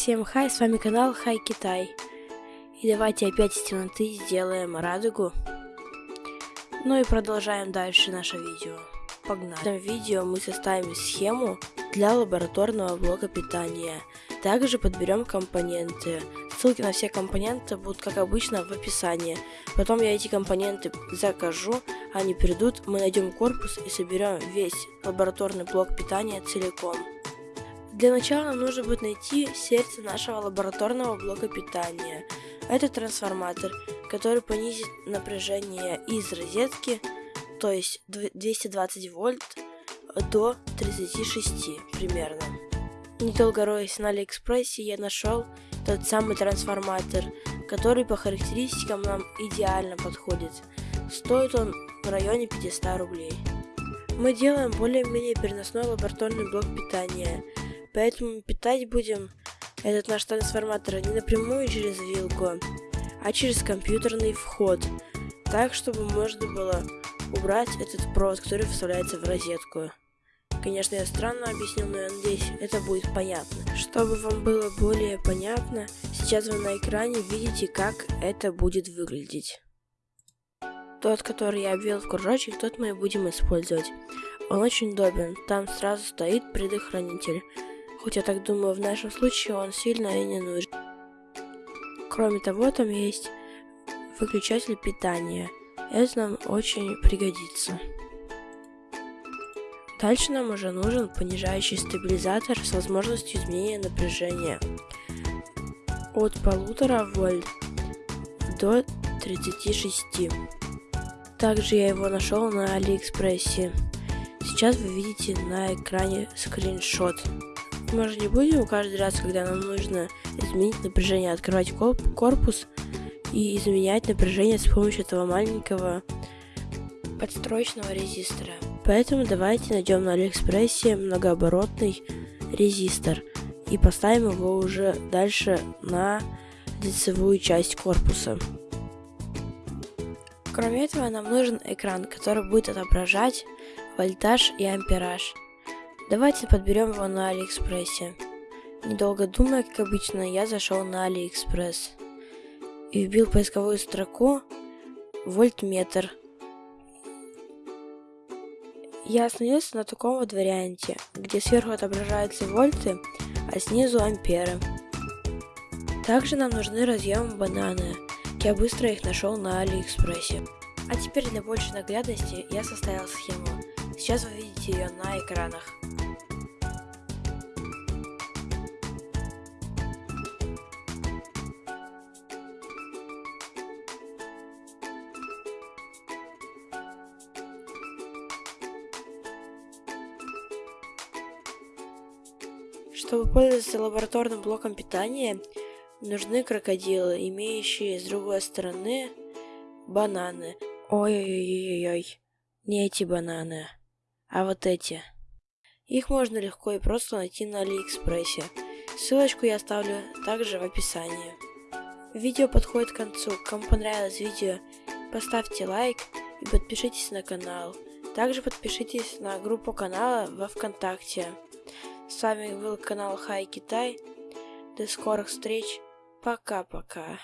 Всем хай, с вами канал Хай Китай. И давайте опять из темноты сделаем радугу. Ну и продолжаем дальше наше видео. Погнали. В этом видео мы составим схему для лабораторного блока питания. Также подберем компоненты. Ссылки на все компоненты будут, как обычно, в описании. Потом я эти компоненты закажу, они придут, мы найдем корпус и соберем весь лабораторный блок питания целиком. Для начала нам нужно будет найти сердце нашего лабораторного блока питания. Это трансформатор, который понизит напряжение из розетки, то есть 220 вольт, до 36 примерно. Недолго роясь на Алиэкспрессе, я нашел тот самый трансформатор, который по характеристикам нам идеально подходит. Стоит он в районе 500 рублей. Мы делаем более-менее переносной лабораторный блок питания, поэтому питать будем этот наш трансформатор не напрямую через вилку, а через компьютерный вход, так чтобы можно было убрать этот провод, который вставляется в розетку. Конечно, я странно объяснил, но я надеюсь, это будет понятно. Чтобы вам было более понятно, сейчас вы на экране видите, как это будет выглядеть. Тот, который я обвел в кружочек, тот мы и будем использовать. Он очень удобен, там сразу стоит предохранитель. Хоть я так думаю, в нашем случае он сильно и не нужен. Кроме того, там есть выключатель питания. Это нам очень пригодится. Дальше нам уже нужен понижающий стабилизатор с возможностью изменения напряжения от полутора вольт до 36. Также я его нашел на Алиэкспрессе. Сейчас вы видите на экране скриншот. Мы же не будем каждый раз, когда нам нужно изменить напряжение, открывать корпус и изменять напряжение с помощью этого маленького подстроечного резистора. Поэтому давайте найдем на Алиэкспрессе многооборотный резистор и поставим его уже дальше на лицевую часть корпуса. Кроме этого нам нужен экран, который будет отображать вольтаж и ампераж. Давайте подберем его на Алиэкспрессе. Недолго думая, как обычно, я зашел на Алиэкспресс и вбил поисковую строку вольтметр я остановился на таком вот варианте, где сверху отображаются вольты, а снизу амперы. Также нам нужны разъемы бананы. Я быстро их нашел на Алиэкспрессе. А теперь для большей наглядности я составил схему. Сейчас вы видите ее на экранах. Чтобы пользоваться лабораторным блоком питания, нужны крокодилы, имеющие с другой стороны бананы. Ой-ой-ой-ой, не эти бананы, а вот эти. Их можно легко и просто найти на Алиэкспрессе. Ссылочку я оставлю также в описании. Видео подходит к концу. Кому понравилось видео, поставьте лайк и подпишитесь на канал. Также подпишитесь на группу канала во Вконтакте. С вами был канал Хай Китай. До скорых встреч. Пока-пока.